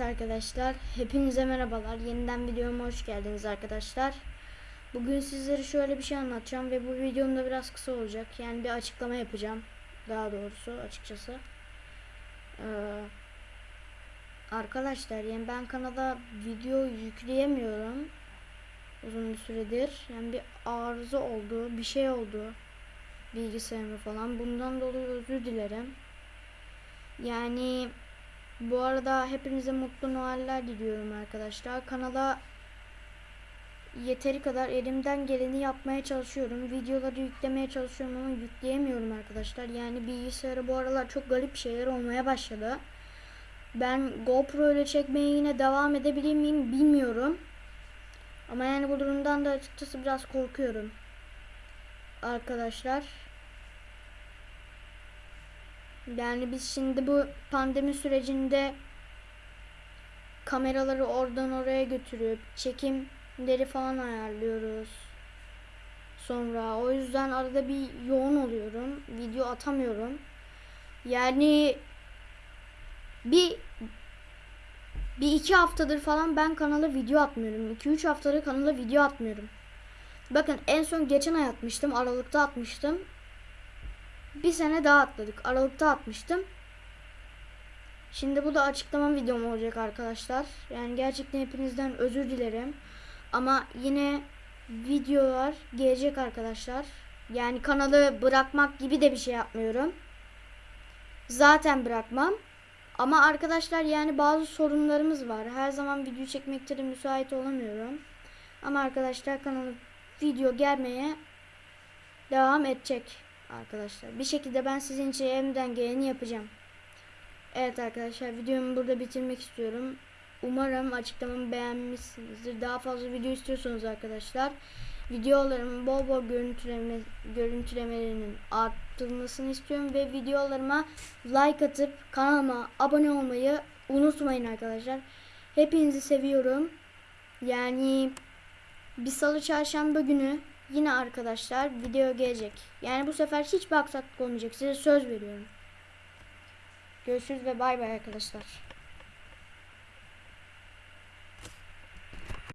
Arkadaşlar, hepinize merhabalar. Yeniden videoma hoş geldiniz arkadaşlar. Bugün sizlere şöyle bir şey anlatacağım ve bu videom da biraz kısa olacak. Yani bir açıklama yapacağım. Daha doğrusu açıkçası. Ee, arkadaşlar yani ben kanala video yükleyemiyorum. Uzun bir süredir. Yani bir arıza oldu, bir şey oldu. Bilgisayarımı falan. Bundan dolayı özür dilerim. Yani bu arada hepinize mutlu Noeller diliyorum arkadaşlar. Kanala yeteri kadar elimden geleni yapmaya çalışıyorum. Videoları yüklemeye çalışıyorum ama yükleyemiyorum arkadaşlar. Yani bilgisayarı bu aralar çok garip şeyler olmaya başladı. Ben GoPro ile çekmeye yine devam edebilir miyim bilmiyorum. Ama yani bu durumdan da açıkçası biraz korkuyorum. Arkadaşlar. Yani biz şimdi bu pandemi sürecinde kameraları oradan oraya götürüp çekimleri falan ayarlıyoruz. Sonra o yüzden arada bir yoğun oluyorum. Video atamıyorum. Yani bir bir iki haftadır falan ben kanala video atmıyorum. 2-3 haftadır kanala video atmıyorum. Bakın en son geçen ay atmıştım. Aralıkta atmıştım bir sene daha atladık. Aralıkta atmıştım. Şimdi bu da açıklama videom olacak arkadaşlar. Yani gerçekten hepinizden özür dilerim. Ama yine videolar gelecek arkadaşlar. Yani kanalı bırakmak gibi de bir şey yapmıyorum. Zaten bırakmam. Ama arkadaşlar yani bazı sorunlarımız var. Her zaman video çekmekte de müsait olamıyorum. Ama arkadaşlar kanalı video gelmeye devam edecek arkadaşlar. Bir şekilde ben sizin için elimden geleni yapacağım. Evet arkadaşlar videomu burada bitirmek istiyorum. Umarım açıklamamı beğenmişsinizdir. Daha fazla video istiyorsanız arkadaşlar videolarımın bol bol görüntüleme, görüntülemelerinin arttırılmasını istiyorum ve videolarıma like atıp kanalıma abone olmayı unutmayın arkadaşlar. Hepinizi seviyorum. Yani bir salı çarşamba günü yine arkadaşlar video gelecek. Yani bu sefer hiç aksaklık olmayacak. Size söz veriyorum. Görüşürüz ve bay bay arkadaşlar.